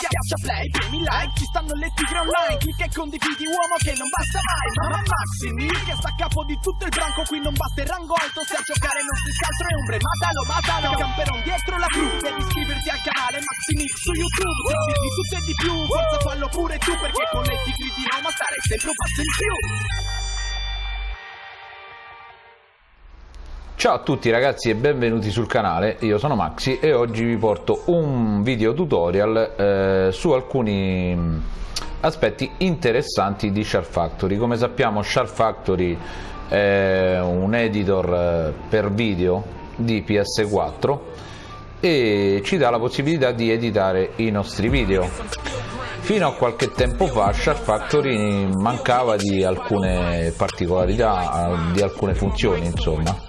Schiaccia play, premi like, ci stanno le tigre online. Clicca e condividi uomo che non basta mai. Mamma Maximi, che sta a capo di tutto il branco. Qui non basta il rango alto, se a giocare non si scaltro e ombre. Matalo, matalo, camperon dietro la cru. Devi iscriverti al canale Maximi su YouTube. Se di tutto e di più, forza fallo pure tu Perché con le tigri di Roma stare sempre un passo in più Ciao a tutti ragazzi e benvenuti sul canale, io sono Maxi e oggi vi porto un video tutorial eh, su alcuni aspetti interessanti di Shark Factory. Come sappiamo Shark Factory è un editor eh, per video di PS4 e ci dà la possibilità di editare i nostri video. Fino a qualche tempo fa Shark Factory mancava di alcune particolarità, di alcune funzioni insomma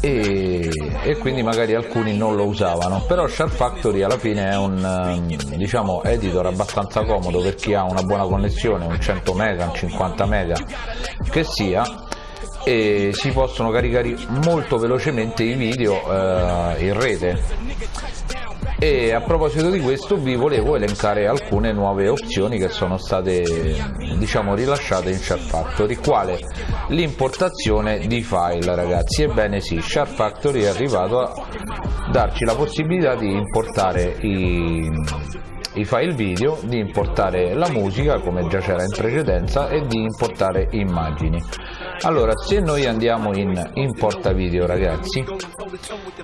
e, e, quindi magari alcuni non lo usavano. Però Shark Factory alla fine è un ehm, diciamo editor abbastanza comodo per chi ha una buona connessione un 100 mega un 50 mega che sia. E si possono caricare molto velocemente i video eh, in rete e a proposito di questo vi volevo elencare alcune nuove opzioni che sono state diciamo rilasciate in Shark Factory. Quale? L'importazione di file ragazzi. Ebbene sì Shark Factory è arrivato a darci la possibilità di importare i, i file video, di importare la musica come già c'era in precedenza e di importare immagini. Allora se noi andiamo in importa video ragazzi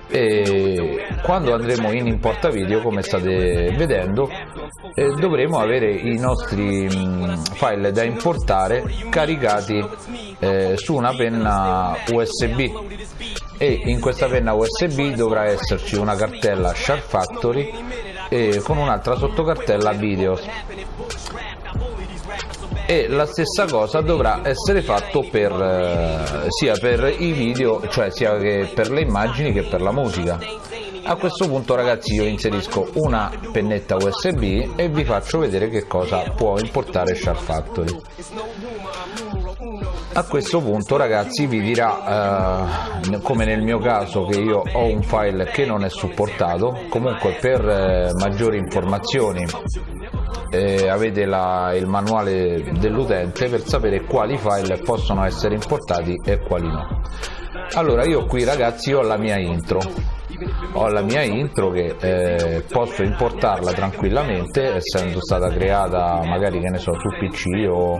e quando andremo in importa video come state vedendo eh, dovremo avere i nostri mh, mm, file da importare caricati eh, su una penna usb e in questa penna usb dovrà esserci una cartella Shark Factory e con un'altra sottocartella videos e la stessa cosa dovrà essere fatto per, eh, sia per i video, cioè sia che per le immagini che per la musica. A questo punto ragazzi io inserisco una pennetta USB e vi faccio vedere che cosa può importare Shark Factory. A questo punto ragazzi vi dirà, eh, come nel mio caso che io ho un file che non è supportato, comunque per eh, maggiori informazioni eh, avete la, il manuale dell'utente per sapere quali file possono essere importati e quali no. Allora io qui ragazzi ho la mia intro. Ho la mia intro che eh, posso importarla tranquillamente essendo stata creata magari che ne so su pc o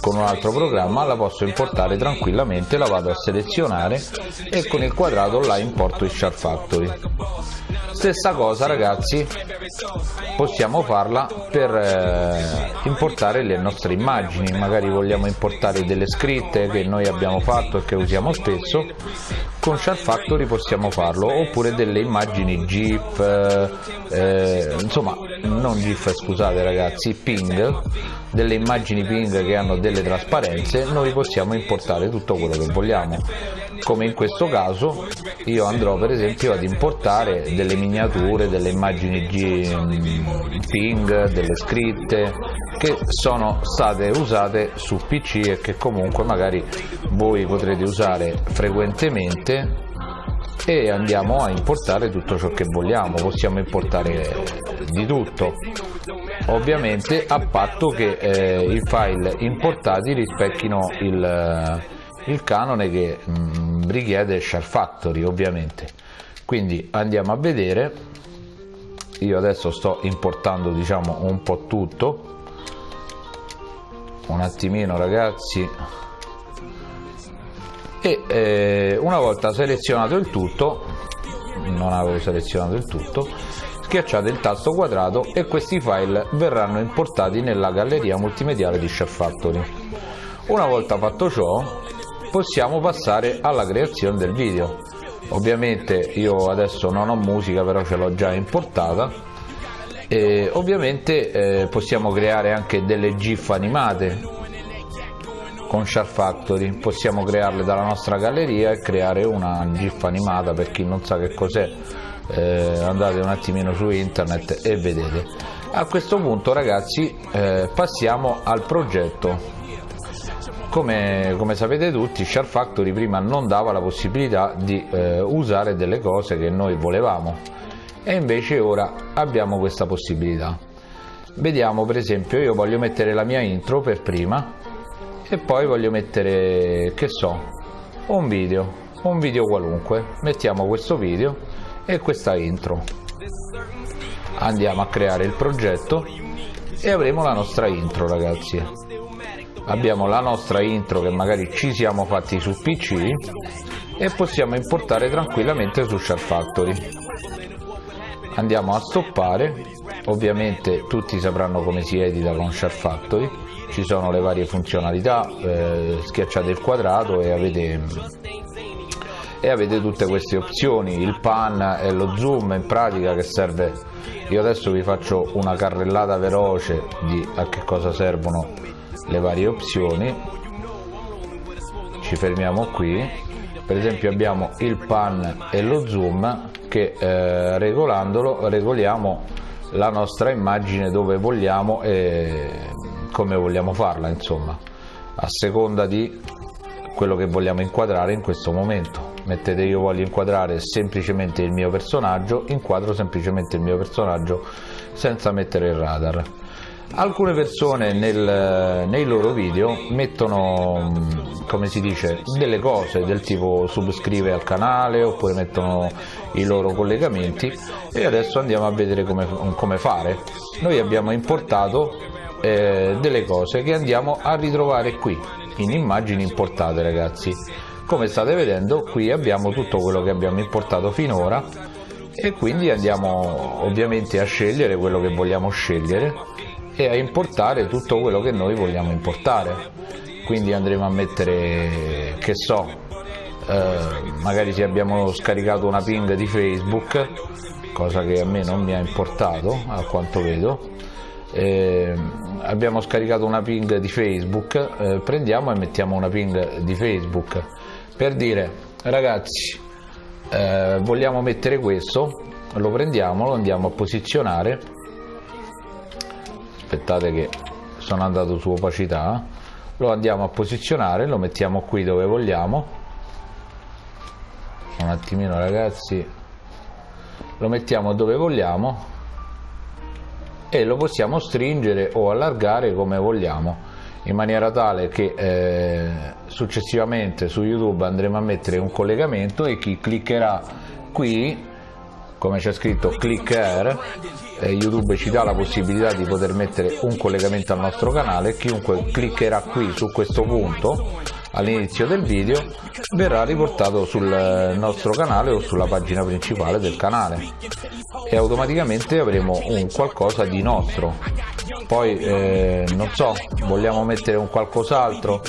con un altro programma la posso importare tranquillamente la vado a selezionare e con il quadrato la importo in Shark Factory stessa cosa ragazzi. Possiamo farla per eh, importare le nostre immagini. Magari vogliamo importare delle scritte che noi abbiamo fatto e che usiamo spesso. Con Shark Factory possiamo farlo. Oppure delle immagini GIF eh, eh, insomma non GIF scusate ragazzi ping. Delle immagini ping che hanno delle trasparenze. Noi possiamo importare tutto quello che vogliamo come in questo caso io andrò per esempio ad importare delle miniature, delle immagini ping, delle scritte che sono state usate su PC e che comunque magari voi potrete usare frequentemente e andiamo a importare tutto ciò che vogliamo, possiamo importare di tutto. Ovviamente a patto che eh, i file importati rispecchino il, il canone che mh, richiede Share Factory ovviamente. Quindi andiamo a vedere. Io adesso sto importando diciamo un po' tutto. Un attimino ragazzi. E eh, una volta selezionato il tutto non avevo selezionato il tutto schiacciate il tasto quadrato e questi file verranno importati nella galleria multimediale di Chef Factory. Una volta fatto ciò possiamo passare alla creazione del video. Ovviamente io adesso non ho musica però ce l'ho già importata. E ovviamente eh, possiamo creare anche delle gif animate con Shark Factory. Possiamo crearle dalla nostra galleria e creare una gif animata per chi non sa che cos'è. Eh, andate un attimino su internet e vedete. A questo punto ragazzi eh, passiamo al progetto come, come, sapete tutti Shark Factory prima non dava la possibilità di eh, usare delle cose che noi volevamo. E invece ora abbiamo questa possibilità. Vediamo per esempio io voglio mettere la mia intro per prima e poi voglio mettere che so un video un video qualunque. Mettiamo questo video e questa intro. Andiamo a creare il progetto e avremo la nostra intro ragazzi abbiamo la nostra intro che magari ci siamo fatti su pc e possiamo importare tranquillamente su Share Factory. Andiamo a stoppare. Ovviamente tutti sapranno come si edita con Share Factory. Ci sono le varie funzionalità eh, schiacciate il quadrato e avete e avete tutte queste opzioni il pan e lo zoom in pratica che serve. Io adesso vi faccio una carrellata veloce di a che cosa servono le varie opzioni. Ci fermiamo qui. Per esempio abbiamo il pan e lo zoom che eh, regolandolo regoliamo la nostra immagine dove vogliamo e come vogliamo farla insomma a seconda di quello che vogliamo inquadrare in questo momento. Mettete io voglio inquadrare semplicemente il mio personaggio inquadro semplicemente il mio personaggio senza mettere il radar alcune persone nel, nei loro video mettono come si dice delle cose del tipo subscrive al canale oppure mettono i loro collegamenti e adesso andiamo a vedere come, come fare. Noi abbiamo importato eh, delle cose che andiamo a ritrovare qui in immagini importate ragazzi. Come state vedendo qui abbiamo tutto quello che abbiamo importato finora e quindi andiamo ovviamente a scegliere quello che vogliamo scegliere e a importare tutto quello che noi vogliamo importare. Quindi andremo a mettere che so eh, magari se abbiamo scaricato una ping di facebook cosa che a me non mi ha importato a quanto vedo eh, abbiamo scaricato una ping di facebook eh, prendiamo e mettiamo una ping di facebook. Per dire ragazzi eh, vogliamo mettere questo lo prendiamo lo andiamo a posizionare aspettate che sono andato su opacità lo andiamo a posizionare lo mettiamo qui dove vogliamo. Un attimino ragazzi. Lo mettiamo dove vogliamo e lo possiamo stringere o allargare come vogliamo in maniera tale che eh, successivamente su YouTube andremo a mettere un collegamento e chi cliccherà qui come c'è scritto click here eh, YouTube ci dà la possibilità di poter mettere un collegamento al nostro canale. Chiunque cliccherà qui su questo punto all'inizio del video verrà riportato sul nostro canale o sulla pagina principale del canale. E automaticamente avremo un qualcosa di nostro. Poi eh, non so vogliamo mettere un qualcos'altro?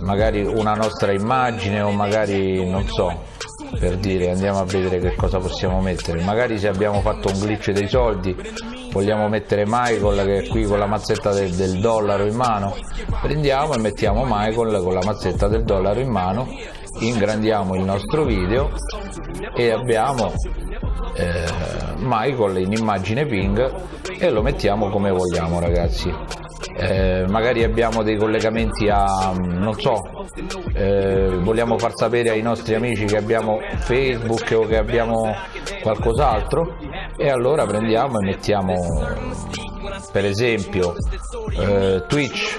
Magari una nostra immagine o magari non so per dire andiamo a vedere che cosa possiamo mettere. Magari se abbiamo fatto un glitch dei soldi vogliamo mettere Michael che è qui con la mazzetta del, del dollaro in mano. Prendiamo e mettiamo Michael con la mazzetta del dollaro in mano ingrandiamo il nostro video e abbiamo eh, Michael in immagine ping e lo mettiamo come vogliamo ragazzi. Eh, magari abbiamo dei collegamenti a non so eh, vogliamo far sapere ai nostri amici che abbiamo facebook o che abbiamo qualcos'altro? E allora prendiamo e mettiamo per esempio eh, twitch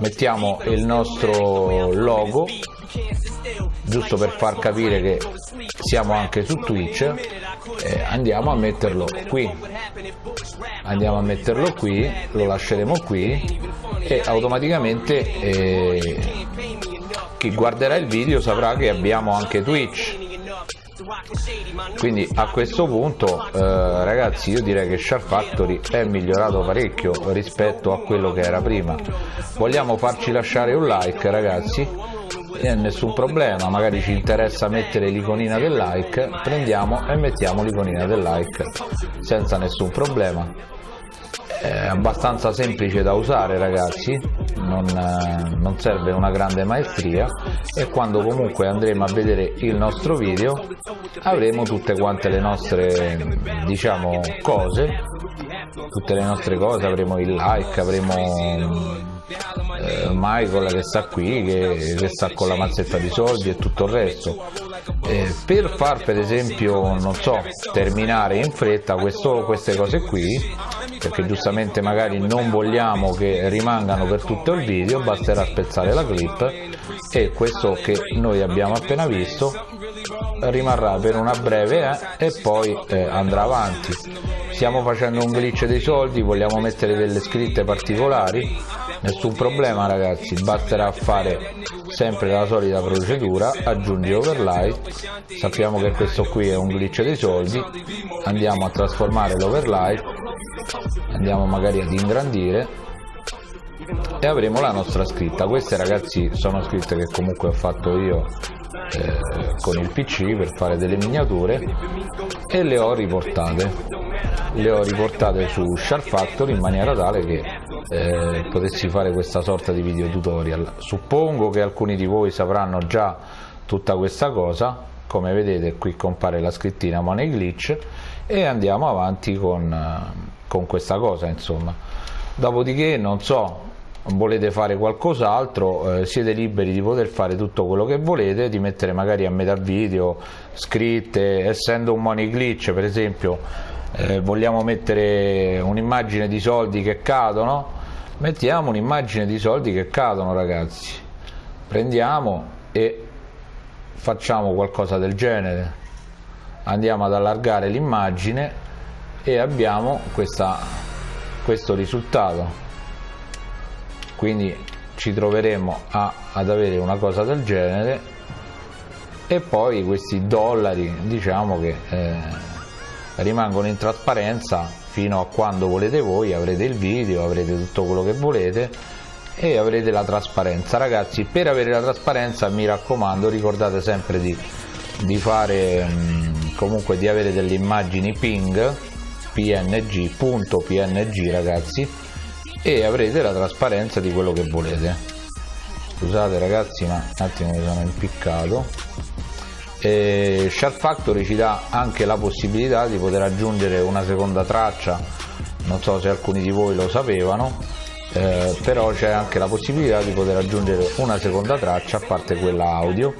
mettiamo il nostro logo giusto per far capire che siamo anche su twitch eh, andiamo a metterlo qui. Andiamo a metterlo qui lo lasceremo qui e automaticamente eh, chi guarderà il video saprà che abbiamo anche twitch. Quindi a questo punto eh, ragazzi io direi che Shark Factory è migliorato parecchio rispetto a quello che era prima. Vogliamo farci lasciare un like ragazzi? E nessun problema magari ci interessa mettere l'iconina del like prendiamo e mettiamo l'iconina del like senza nessun problema. È abbastanza semplice da usare ragazzi non, eh, non, serve una grande maestria e quando comunque andremo a vedere il nostro video avremo tutte quante le nostre diciamo cose tutte le nostre cose avremo il like avremo eh, Michael che sta qui che, che, sta con la mazzetta di soldi e tutto il resto. Eh, per far per esempio non so terminare in fretta questo, queste cose qui perché giustamente magari non vogliamo che rimangano per tutto il video basterà spezzare la clip e questo che noi abbiamo appena visto rimarrà per una breve eh, e poi eh, andrà avanti. Stiamo facendo un glitch dei soldi vogliamo mettere delle scritte particolari? Nessun problema ragazzi basterà fare sempre la solita procedura aggiungi overlay. Sappiamo che questo qui è un glitch dei soldi andiamo a trasformare l'overlay andiamo magari ad ingrandire e avremo la nostra scritta. Queste ragazzi sono scritte che comunque ho fatto io eh, con il pc per fare delle miniature e le ho riportate. Le ho riportate su Sharp Factory in maniera tale che eh, potessi fare questa sorta di video tutorial. Suppongo che alcuni di voi sapranno già tutta questa cosa. Come vedete qui compare la scrittina Money Glitch e andiamo avanti con, eh, con questa cosa insomma. Dopodiché non so volete fare qualcos'altro eh, siete liberi di poter fare tutto quello che volete di mettere magari a metà video scritte essendo un money glitch per esempio eh, vogliamo mettere un'immagine di soldi che cadono? Mettiamo un'immagine di soldi che cadono ragazzi. Prendiamo e facciamo qualcosa del genere. Andiamo ad allargare l'immagine e abbiamo questa, questo risultato. Quindi ci troveremo a, ad avere una cosa del genere e poi questi dollari diciamo che eh, rimangono in trasparenza fino a quando volete voi avrete il video avrete tutto quello che volete e avrete la trasparenza. Ragazzi per avere la trasparenza mi raccomando ricordate sempre di, di fare mh, comunque di avere delle immagini ping png punto png ragazzi e avrete la trasparenza di quello che volete. Scusate ragazzi ma un attimo mi sono impiccato. E Sharp Factory ci dà anche la possibilità di poter aggiungere una seconda traccia. Non so se alcuni di voi lo sapevano eh, però c'è anche la possibilità di poter aggiungere una seconda traccia a parte quella audio.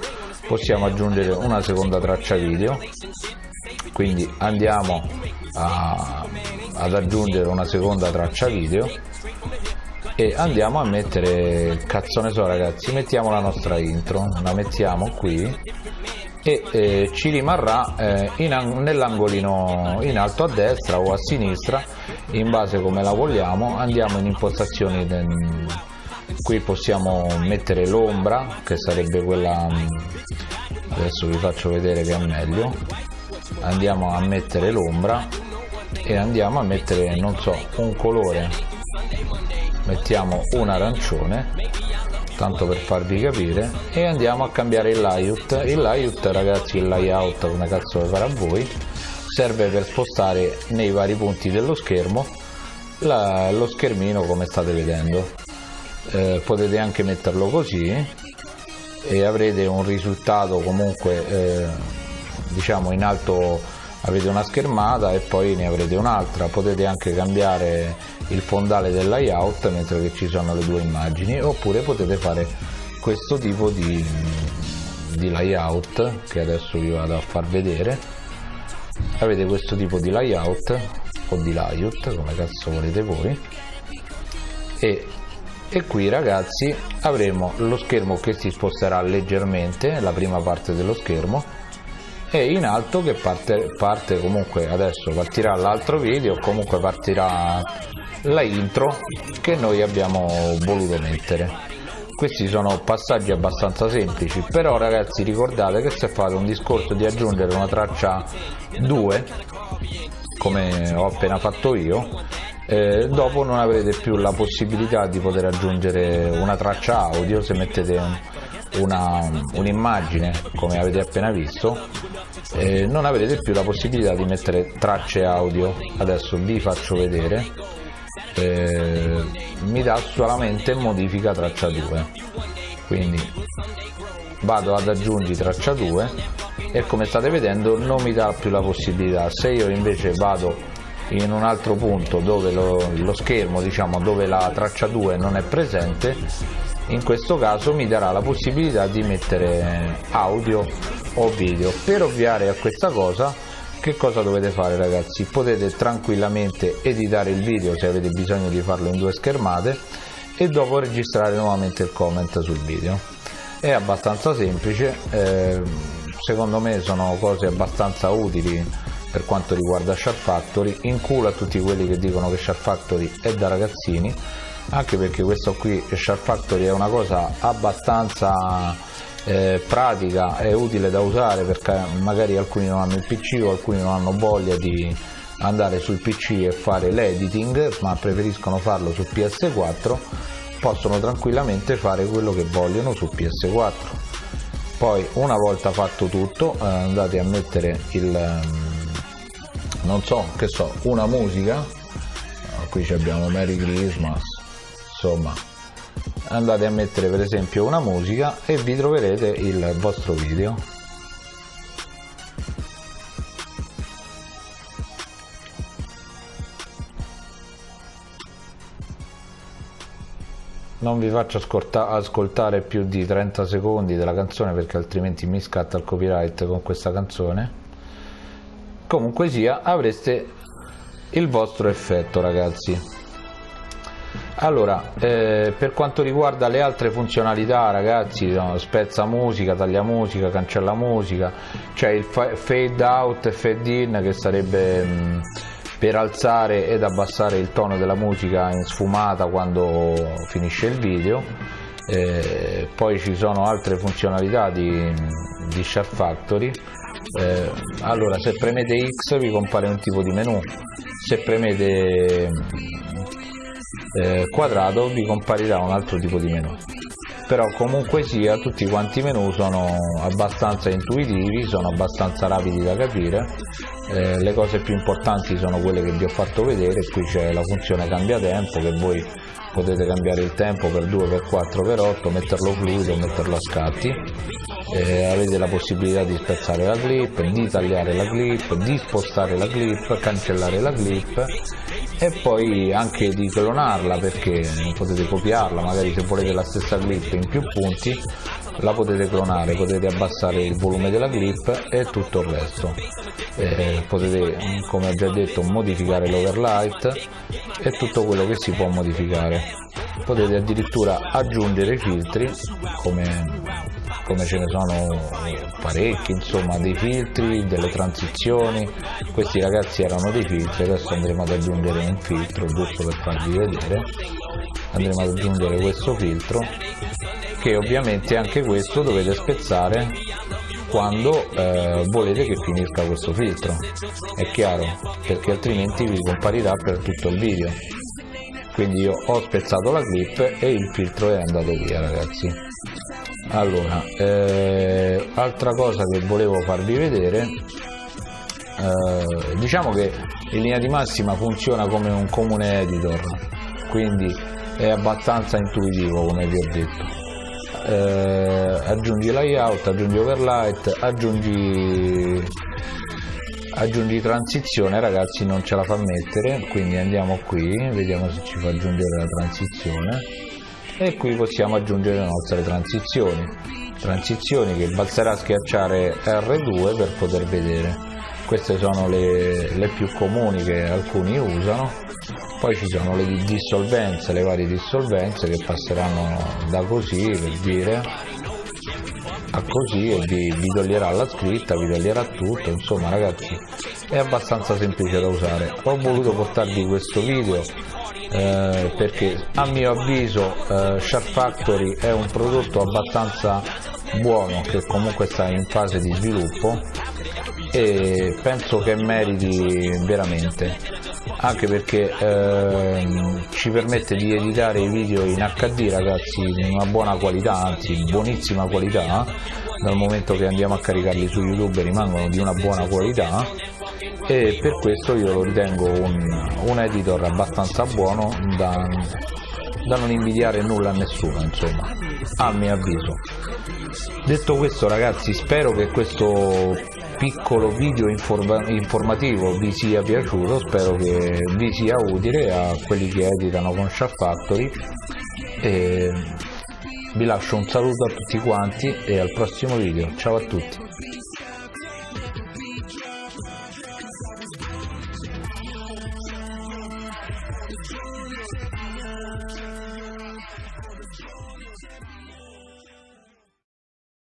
Possiamo aggiungere una seconda traccia video. Quindi andiamo a, ad aggiungere una seconda traccia video e andiamo a mettere cazzo ne so ragazzi mettiamo la nostra intro la mettiamo qui e eh, ci rimarrà eh, nell'angolino in alto a destra o a sinistra in base come la vogliamo andiamo in impostazioni del, qui possiamo mettere l'ombra che sarebbe quella adesso vi faccio vedere che è meglio andiamo a mettere l'ombra e andiamo a mettere non so un colore. Mettiamo un arancione tanto per farvi capire e andiamo a cambiare il layout. Il layout ragazzi il layout come cazzo lo farà voi serve per spostare nei vari punti dello schermo la, lo schermino come state vedendo. Eh, potete anche metterlo così e avrete un risultato comunque eh, diciamo in alto avete una schermata e poi ne avrete un'altra. Potete anche cambiare il fondale del layout mentre che ci sono le due immagini. Oppure potete fare questo tipo di, di layout che adesso vi vado a far vedere. Avete questo tipo di layout o di layout come cazzo volete voi. E, e qui ragazzi avremo lo schermo che si sposterà leggermente la prima parte dello schermo e in alto che parte, parte comunque adesso partirà l'altro video comunque partirà la intro che noi abbiamo voluto mettere. Questi sono passaggi abbastanza semplici però ragazzi ricordate che se fate un discorso di aggiungere una traccia 2 come ho appena fatto io eh, dopo non avrete più la possibilità di poter aggiungere una traccia audio se mettete un, un'immagine un come avete appena visto eh, non avrete più la possibilità di mettere tracce audio. Adesso vi faccio vedere eh, mi dà solamente modifica traccia 2 quindi vado ad aggiungi traccia 2 e come state vedendo non mi dà più la possibilità. Se io invece vado in un altro punto dove lo, lo schermo diciamo dove la traccia 2 non è presente in questo caso mi darà la possibilità di mettere audio o video. Per ovviare a questa cosa che cosa dovete fare ragazzi? Potete tranquillamente editare il video se avete bisogno di farlo in due schermate e dopo registrare nuovamente il comment sul video. È abbastanza semplice eh, secondo me sono cose abbastanza utili per quanto riguarda Shark Factory in culo a tutti quelli che dicono che Shark Factory è da ragazzini anche perché questo qui Shark Factory è una cosa abbastanza eh, pratica e utile da usare perché magari alcuni non hanno il pc o alcuni non hanno voglia di andare sul pc e fare l'editing ma preferiscono farlo su ps4 possono tranquillamente fare quello che vogliono su ps4 poi una volta fatto tutto eh, andate a mettere il ehm, non so che so una musica qui abbiamo Merry Christmas insomma andate a mettere per esempio una musica e vi troverete il vostro video. Non vi faccio ascoltare più di 30 secondi della canzone perché altrimenti mi scatta il copyright con questa canzone. Comunque sia avreste il vostro effetto ragazzi allora eh, per quanto riguarda le altre funzionalità ragazzi no, spezza musica taglia musica cancella musica c'è il fade out e fade in che sarebbe mh, per alzare ed abbassare il tono della musica in sfumata quando finisce il video. Eh, poi ci sono altre funzionalità di, di Sharp Factory. Eh, allora se premete X vi compare un tipo di menu. Se premete eh, quadrato vi comparirà un altro tipo di menu però comunque sia tutti quanti i menu sono abbastanza intuitivi sono abbastanza rapidi da capire. Eh, le cose più importanti sono quelle che vi ho fatto vedere. Qui c'è la funzione cambia tempo che voi potete cambiare il tempo per 2 per 4 per 8 metterlo fluido metterlo a scatti. Eh, avete la possibilità di spezzare la clip di tagliare la clip di spostare la clip cancellare la clip e poi anche di clonarla perché potete copiarla magari se volete la stessa clip in più punti la potete clonare potete abbassare il volume della clip e tutto il resto. Eh, potete come ho già detto modificare l'overlight e tutto quello che si può modificare. Potete addirittura aggiungere filtri come, come ce ne sono parecchi insomma dei filtri delle transizioni. Questi ragazzi erano dei filtri adesso andremo ad aggiungere un filtro giusto per farvi vedere. Andremo ad aggiungere questo filtro che ovviamente anche questo dovete spezzare quando eh, volete che finisca questo filtro. È chiaro perché altrimenti vi comparirà per tutto il video. Quindi io ho spezzato la clip e il filtro è andato via ragazzi allora eh, altra cosa che volevo farvi vedere eh, diciamo che in linea di massima funziona come un comune editor quindi è abbastanza intuitivo come vi ho detto. Eh, aggiungi layout, aggiungi overlight, aggiungi, aggiungi transizione ragazzi non ce la fa mettere quindi andiamo qui vediamo se ci fa aggiungere la transizione e qui possiamo aggiungere le nostre transizioni. Transizioni che basterà schiacciare R2 per poter vedere. Queste sono le, le più comuni che alcuni usano. Poi ci sono le dissolvenze le varie dissolvenze che passeranno da così per dire a così e vi, vi toglierà la scritta vi toglierà tutto. Insomma ragazzi è abbastanza semplice da usare. Ho voluto portarvi questo video eh, perché a mio avviso eh, Sharp Factory è un prodotto abbastanza buono che comunque sta in fase di sviluppo e penso che meriti veramente. Anche perché ehm, ci permette di editare i video in HD ragazzi in una buona qualità anzi buonissima qualità dal momento che andiamo a caricarli su youtube rimangono di una buona qualità e per questo io lo ritengo un, un editor abbastanza buono da, da non invidiare nulla a nessuno insomma a mio avviso. Detto questo ragazzi spero che questo piccolo video informa informativo vi sia piaciuto spero che vi sia utile a quelli che editano con Sharp Factory e vi lascio un saluto a tutti quanti e al prossimo video. Ciao a tutti